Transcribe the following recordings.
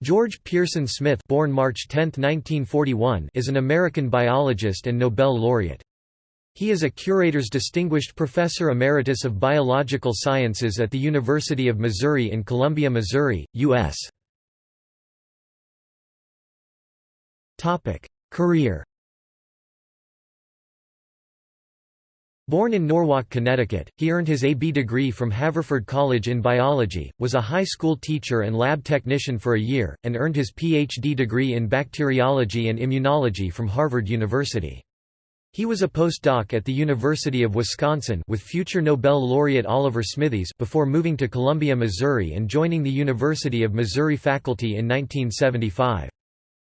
George Pearson Smith born March 10, 1941, is an American biologist and Nobel laureate. He is a Curator's Distinguished Professor Emeritus of Biological Sciences at the University of Missouri in Columbia, Missouri, U.S. Career Born in Norwalk, Connecticut, he earned his A.B. degree from Haverford College in biology, was a high school teacher and lab technician for a year, and earned his Ph.D. degree in bacteriology and immunology from Harvard University. He was a postdoc at the University of Wisconsin with future Nobel laureate Oliver Smithies before moving to Columbia, Missouri and joining the University of Missouri faculty in 1975.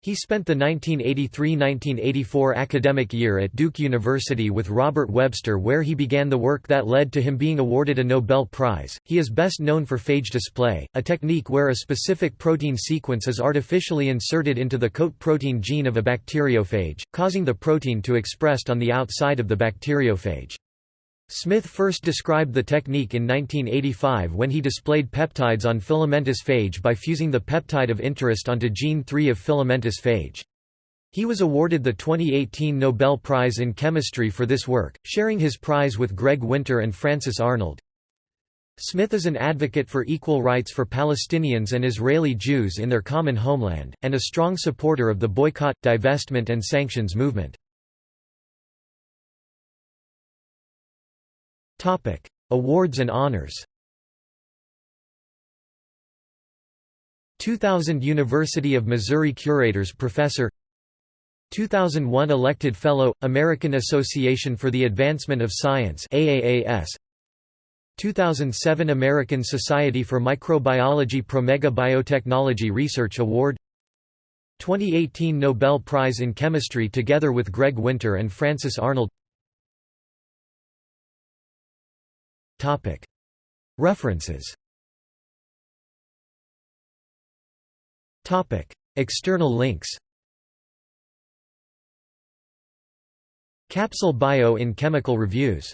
He spent the 1983–1984 academic year at Duke University with Robert Webster where he began the work that led to him being awarded a Nobel Prize. He is best known for phage display, a technique where a specific protein sequence is artificially inserted into the coat protein gene of a bacteriophage, causing the protein to expressed on the outside of the bacteriophage. Smith first described the technique in 1985 when he displayed peptides on filamentous phage by fusing the peptide of interest onto gene 3 of filamentous phage. He was awarded the 2018 Nobel Prize in Chemistry for this work, sharing his prize with Greg Winter and Frances Arnold. Smith is an advocate for equal rights for Palestinians and Israeli Jews in their common homeland, and a strong supporter of the boycott, divestment and sanctions movement. Awards and honors. 2000 University of Missouri Curators Professor. 2001 Elected Fellow, American Association for the Advancement of Science AAAS 2007 American Society for Microbiology Promega Biotechnology Research Award. 2018 Nobel Prize in Chemistry together with Greg Winter and Frances Arnold References. External links. Capsule Bio in Chemical Reviews